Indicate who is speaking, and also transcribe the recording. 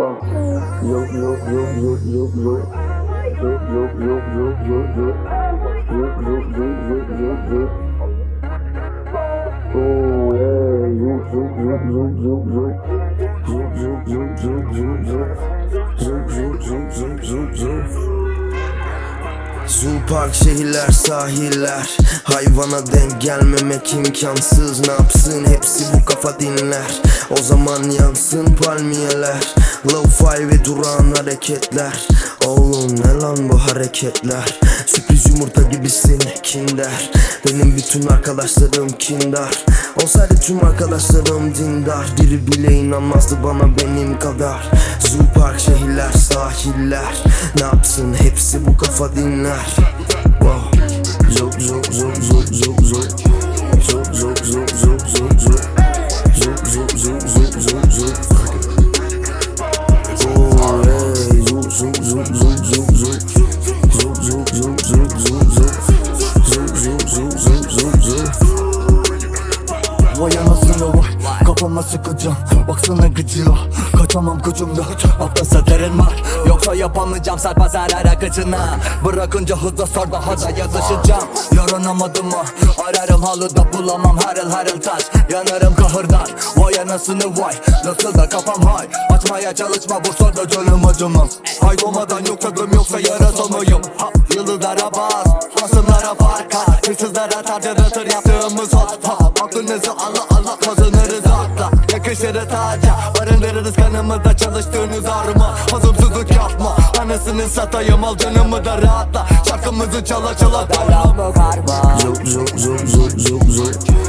Speaker 1: Yo yo yo yo yo yo Yo yo yo yo yo yo Yo yo yo yo yo yo Oh yeah Yo yo yo yo yo yo Yo yo yo yo yo yo Yo yo yo yo yo yo
Speaker 2: Zoo park şehirler sahiller. Hayvana denk gelmemek imkansız. Ne yapsın? Hepsi bu kafa dinler. O zaman yansın palmiyeler Lo-fi ve duran hareketler. Oğlum ne lan bu hareketler? Sürpriz yumurta gibisin kinder Benim bütün arkadaşlarım kindar. Olsaydı tüm arkadaşlarım dindar. Biri bile inanmazdı bana benim kadar. Zoo park şehirler sahiller. Ne yapsın? Hepsi bu kafa dinler. Wow. Zo zo zo zo zo zo Zo zo zo zo zo zo Zo zo zo zo zo zo
Speaker 3: Kafama sıkacağım Baksana gıcıyor Kaçamam gücümde Atlasa derin var. Yoksa yapamayacağım sarpa zarar akıcına Bırakınca hızla sor daha da yazışacağım Yaranamadım mı? Ararım halıda bulamam harıl harıl taş. Yanarım kahırdan. Vay anasını vay Nasıl da kafam hay. Açmaya çalışma bu soruda canım acımaz Hay doğmadan yok köküm yoksa yarasal mıyım ha, Yıldızlara bas Hasımlara fark Hırsızlara tartırtır yaptığımız hot ha, Aklınızı Allah Allah kazanırız Yakışırız taca Barındırırız kanımızda çalıştığınız arma. Hazımsızlık yapma Anasını satayım al canımı da rahatla. Şarkımızı çala çala Dalamı karma.
Speaker 2: Zo zo zo zo zo zo